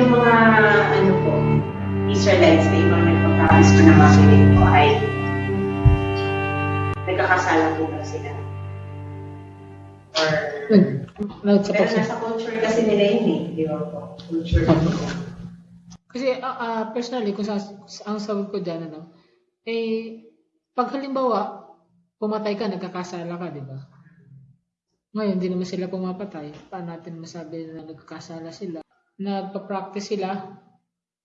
yung mga, ano po, Israelites na ibang nagpa-practice ko na makinig po ay nagkakasala po ba sila? Or, sa pero nasa culture kasi nila yun eh, di ba po? Culture nila. Kasi ah, ah, personally, kung sa, ang sabi ko dyan, ano, eh, pag halimbawa, pumatay ka, nagkakasala ka, di ba? Ngayon, hindi naman sila pumapatay. Paano natin masabi na nagkakasala sila? Nagpa-practice sila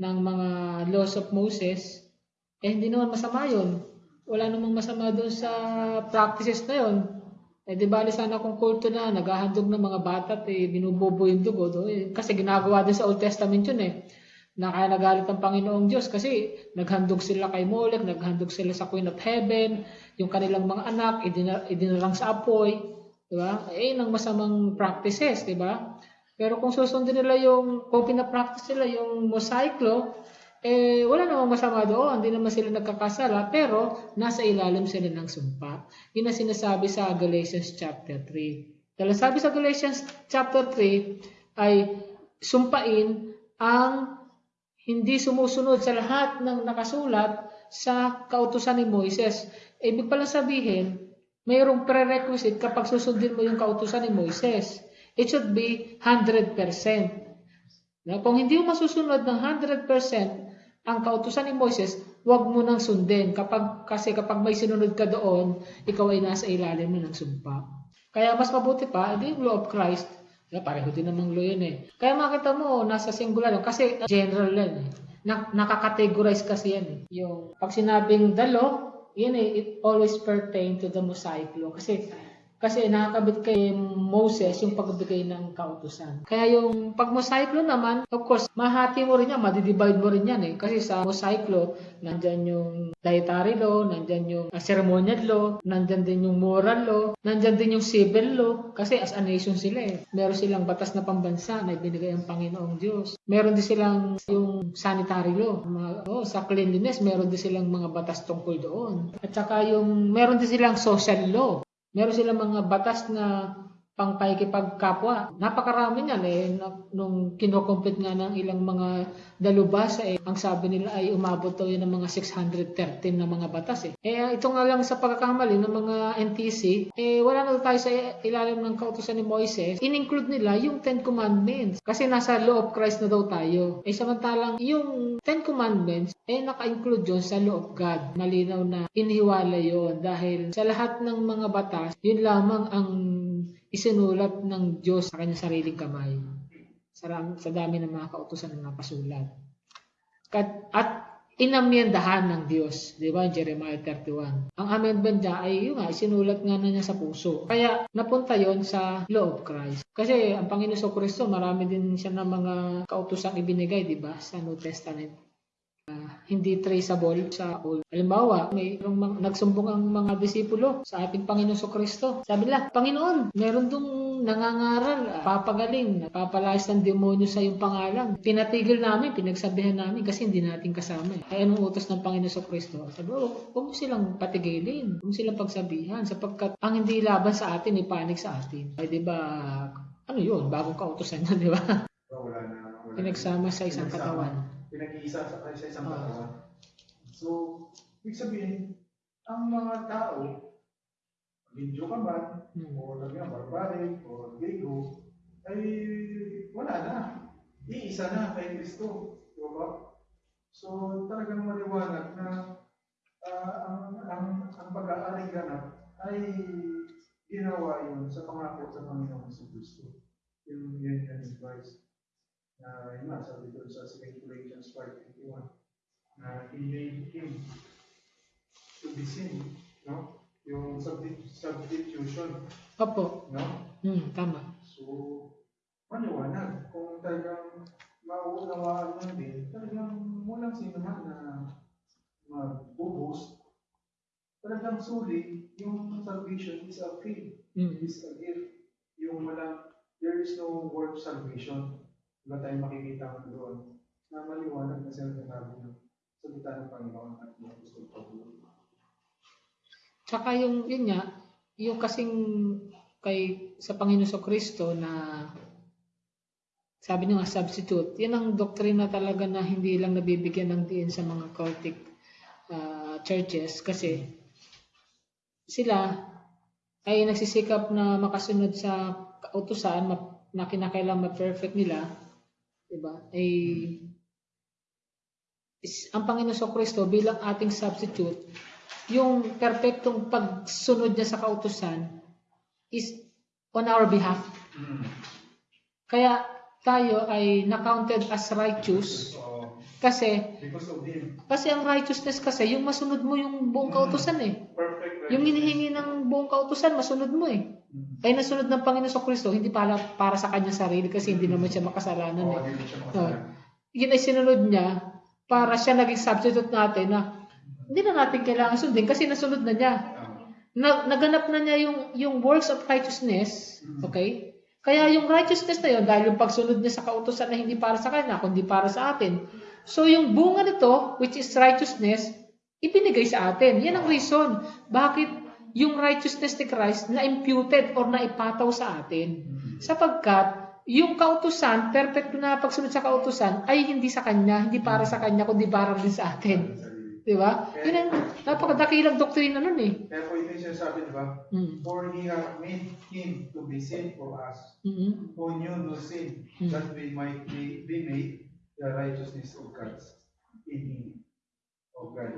ng mga laws of Moses, eh hindi naman masama yun. Wala namang masama doon sa practices na yun. Eh di bali sana kung kulto na, naghahandog ng mga bata at eh, binubobo yung dugo. Do, eh, kasi ginagawa din sa Old Testament yun eh na kaya nagalit ang Panginoong Diyos kasi naghandog sila kay Molech, naghandog sila sa Queen of Heaven, yung kanilang mga anak, idina, idinarang sa apoy, di ba? Eh, nang masamang practices, di ba? Pero kung susundin nila yung, kung pinapractice nila yung mosaic law, eh, wala namang masama doon, hindi naman sila nagkakasala, pero nasa ilalim sila ng sumpa. Yun ang sinasabi sa Galatians chapter 3. Dahil sabi sa Galatians chapter 3 ay sumpain ang hindi sumusunod sa lahat ng nakasulat sa kautusan ni Moises. Ibig pala sabihin, mayroong prerequisite kapag susundin mo yung kautusan ni Moises. It should be 100%. Na kung hindi mo masusunod ng 100% ang kautusan ni Moises, huwag mo nang sundin. Kapag, kasi kapag may sinunod ka doon, ikaw ay nasa ilalim ng sumpa. Kaya mas mabuti pa, hindi yung law of Christ, Yeah, pareho din namang law yun eh. Kaya makita mo, nasa singular yun. Kasi general yan eh. Na, nakakategorize kasi yan eh. Yung pag sinabing the law, yun eh, it always pertain to the Mosaic law. Kasi kasi nakakabit kay Moses yung pagbigay ng kautusan. Kaya yung pag Mosaic law naman, of course, mahati mo rin yan, madidivide mo rin yan eh. Kasi sa Mosaic law, nandyan yung dietary law, nandyan yung uh, ceremonial law, nandyan din yung moral law, nandyan din yung civil law. Kasi as a nation sila eh. Meron silang batas na pambansa na ibinigay ang Panginoong Diyos. Meron din silang yung sanitary law. Oh, sa cleanliness, meron din silang mga batas tungkol doon. At saka yung, meron din silang social law. Meron silang mga batas na pangpaikipagkapwa. Napakarami niyan eh. Nung kinocompute nga ng ilang mga dalubhasa eh, ang sabi nila ay umabot daw yun ng mga 613 na mga batas eh. Eh ito nga lang sa pagkakamali ng mga NTC, eh wala na tayo sa ilalim ng kautusan ni Moises. In-include nila yung Ten Commandments. Kasi nasa law of Christ na daw tayo. Eh samantalang yung Ten Commandments, eh naka-include yun sa law of God. Malinaw na inihiwala yon dahil sa lahat ng mga batas, yun lamang ang isinulat ng Diyos sa kanyang sariling kamay. Sa, sa dami ng mga kautusan ng napasulat. At, at inamyendahan ng Diyos. Di ba? Jeremiah 31. Ang amendment niya ay yun nga, isinulat nga na niya sa puso. Kaya napunta yon sa law of Christ. Kasi ang Panginoon sa Kristo, marami din siya ng mga kautusang ibinigay, di ba? Sa New Testament. Uh, hindi traceable sa old. Halimbawa, may mga, nagsumbong ang mga disipulo sa ating Panginoon sa Kristo. Sabi nila, Panginoon, meron dong nangangaral, uh, papagaling, papalayas ng demonyo sa iyong pangalan. Pinatigil namin, pinagsabihan namin kasi hindi natin kasama. Eh. Ay anong utos ng Panginoon sa Kristo? Sabi, oh, huwag mo silang patigilin, huwag mo silang pagsabihan sapagkat ang hindi laban sa atin, ipanig sa atin. Ay di ba, ano yun, bagong kautosan yun, di ba? Wala na. Wala Pinagsama sa isang katawan. Pinag-iisa sa, sa isang katawan. So, ibig sabihin, ang mga tao, Medyo ka man, Hmm. o lagyan barbaric, o Griego, ay wala na. Iisa na kay Kristo. Di ba? So, talagang maliwanag na ah, ang, ang, ang pag-aaring ganap ay ginawa yun sa pangako sa Panginoon sa Kristo. Yung yun yun in Na yun nga, sabi doon sa 2 Corinthians 5.21 na He made Him to be sin. No? Yung substi- substitution. Opo. No? Hmm, tama. So, maliwanag. Kung talagang mauunawaan mo din, talagang walang sino man na magbubus. Talagang suli, yung salvation is a free, Hmm. is a gift. Yung walang, there is no work salvation. Wala tayong makikita doon na maliwanag na sinasabi ng salita ng Panginoon at ng gusto Pablo. Tsaka yung, yun nga, yung kasing kay sa Panginoon sa Kristo na sabi niyo nga substitute. Yan ang doktrina talaga na hindi lang nabibigyan ng diin sa mga cultic ah, churches kasi sila ay nagsisikap na makasunod sa kautusan na kinakailangan ma-perfect nila, 'di ba? Ay is, ang Panginoon sa Kristo bilang ating substitute, yung perpektong pagsunod niya sa kautusan is on our behalf. Mm. Kaya tayo ay na-counted as righteous kasi kasi ang righteousness kasi yung masunod mo yung buong kautusan eh. Yung hinihingi ng buong kautusan, masunod mo eh. Ay nasunod ng Panginoon sa Kristo, hindi para, para sa kanyang sarili kasi hindi naman siya makasalanan eh. hindi siya Oh. makasalanan. Yun ay sinunod niya para siya naging substitute natin na hindi na natin kailangan sundin kasi nasunod na niya. Na, naganap na niya yung, yung works of righteousness, okay? Kaya yung righteousness na yun, dahil yung pagsunod niya sa kautosan na hindi para sa kanya, kundi para sa atin. So yung bunga nito, which is righteousness, ibinigay sa atin. Yan ang reason. Bakit yung righteousness ni Christ na imputed or na ipataw sa atin? Sapagkat yung kautusan, perfect na pagsunod sa kautusan, ay hindi sa kanya, hindi para sa kanya, kundi para din sa atin. Di ba? Yun ang napakadakilang doktrina nun eh. Kaya po ito yung sinasabi, di ba? Mm. For He hath made Him to be sin for us, Mhm. who knew no sin, Mm. that we might be, be made the righteousness of God in Him. Of God.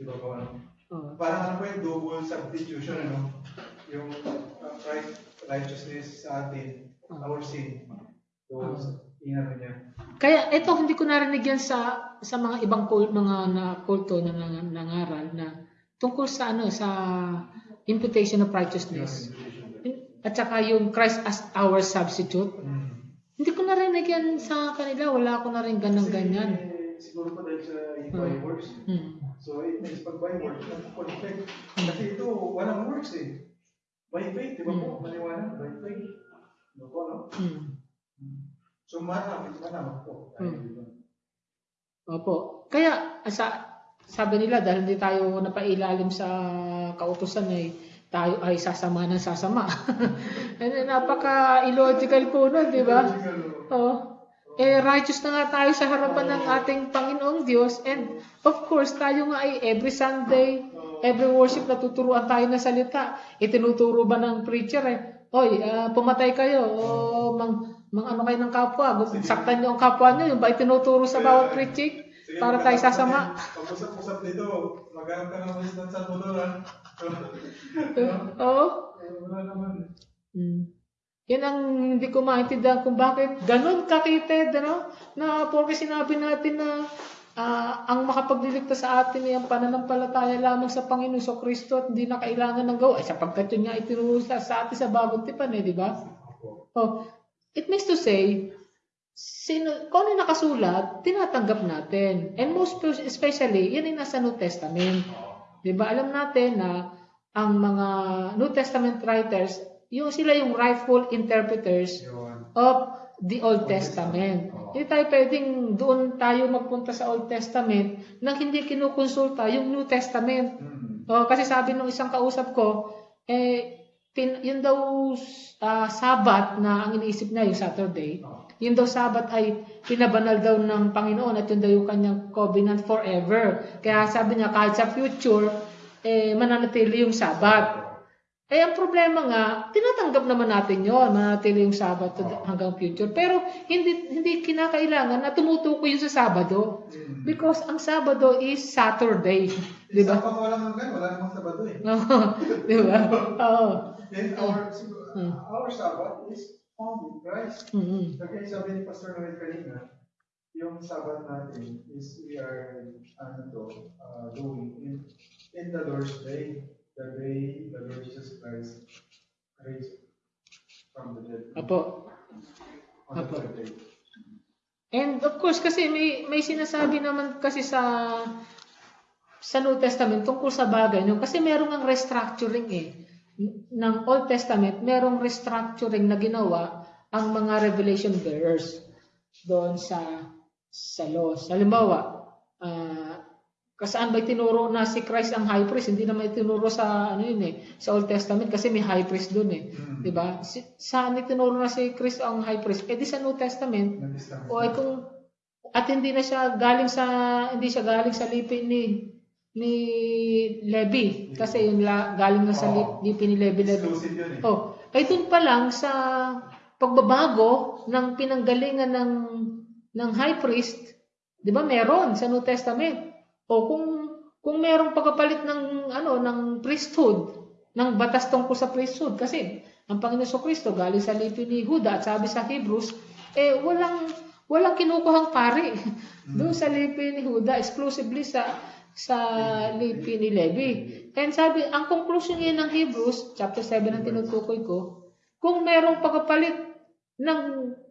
Di ba po ano? Oh. Parang ano po yung double substitution, ano? Yung uh, Christ righteousness sa atin, our sin. So, inano niya. Kaya ito hindi ko narinig yan sa sa mga ibang kul, mga na kulto na nang- nangaral na tungkol sa ano sa imputation of righteousness. At saka yung Christ as our substitute. Mm. Hindi ko narinig yan sa kanila. Wala ako na rin ganang ganyan. Siguro pa dahil sa works. Hmm. So it means pag by works, nag-conflict. Kasi ito, walang works eh. By faith, di ba po? Maliwanag, by faith. Ano po, no? Hmm. So marami, marami po. Hmm. dito. Opo. Kaya sa sabi nila dahil hindi tayo napailalim sa kautusan ay tayo ay sasama ng sasama. And napaka illogical po nun, di ba? Oh. Eh, righteous na nga tayo sa harapan ng ating Panginoong Diyos. And of course, tayo nga ay every Sunday, every worship natuturuan tayo ng salita. Itinuturo ba ng preacher eh, Hoy, ah, pumatay kayo, o mang, mang ano kayo ng kapwa, saktan niyo ang kapwa niyo, yung ba itinuturo sa bawat preaching? Para tayo sasama. Pag-usap-usap dito, maghanap ka ng wisdom sa Salvador, ha? Oo. Eh, Wala naman. Mm. Yan ang hindi ko maintindihan kung bakit ganun kakited, ano? Na porque sinabi natin na ah, ang makapagliligtas sa atin ay ang pananampalataya lamang sa Panginoon sa Kristo at hindi na kailangan ng gawa. Eh, sapagkat yun nga itinuro sa atin sa bagong tipan eh, di ba? Oh, it means to say, sino, kung ano nakasulat, tinatanggap natin. And most spe- especially, yan ay nasa New Testament. Di ba? Alam natin na ang mga New Testament writers, yung sila yung rightful interpreters Yun. of the Old Testament. Hindi tayo pwedeng doon tayo magpunta sa Old Testament nang hindi kinukonsulta yung New Testament. Hmm. Oh, kasi sabi nung isang kausap ko, eh, tin, yun daw ah, Sabat na ang iniisip niya yung Saturday, yun daw Sabat ay pinabanal daw ng Panginoon at yun daw yung kanyang covenant forever. Kaya sabi niya, kahit sa future, eh, mananatili yung Sabat. Eh, ang problema nga, tinatanggap naman natin yon manatili yung Sabat to- hanggang future. Pero hindi hindi kinakailangan na tumutukoy yun sa Sabado. Hmm. Because ang Sabado is Saturday. Di ba? Sa pang walang hanggan, wala namang Sabado eh. Oo. Di ba? Oo. Then our, Hmm. our Sabbath is found in Christ. Mm-mm. Kaya sabi ni Pastor Noel kanina, yung Sabbath natin is we are ano to, uh, doing in, in the Lord's day, the day third day. And of course, kasi may, may sinasabi naman kasi sa sa New Testament tungkol sa bagay nyo. Kasi merong ang restructuring eh. Ng Old Testament, merong restructuring na ginawa ang mga revelation bearers doon sa sa laws. Halimbawa, ah, Kasaan ba tinuro na si Christ ang high priest? Hindi naman itinuro sa ano yun eh, sa Old Testament kasi may high priest doon eh. Mm. 'Di ba? Si, saan itinuro na si Christ ang high priest? Eh di sa New Testament. Nag-establish O ay kung at hindi na siya galing sa hindi siya galing sa lipi ni ni Levi kasi yung la, galing na sa li- lipi ni Levi Levi. Eh. Oh, ay dun pa lang sa pagbabago ng pinanggalingan ng ng high priest, 'di ba? Meron sa New Testament. O kung kung merong pagkapalit ng ano ng priesthood, ng batas tungkol sa priesthood. Kasi ang Panginoon sa Kristo galing sa lipi ni Huda at sabi sa Hebrews, eh walang walang kinukuhang pari. Doon sa lipi ni Huda exclusively sa sa lipi ni Levi. And sabi, ang conclusion niya ng Hebrews, chapter 7 ang tinutukoy ko, kung merong pagkapalit ng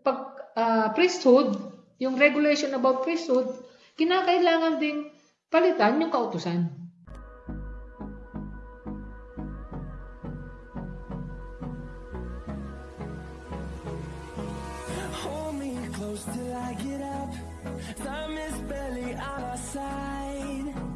pag, ah, priesthood, yung regulation about priesthood, kinakailangan ding palitan yung kautusan. Hold me close till I get up. Time is barely on our side.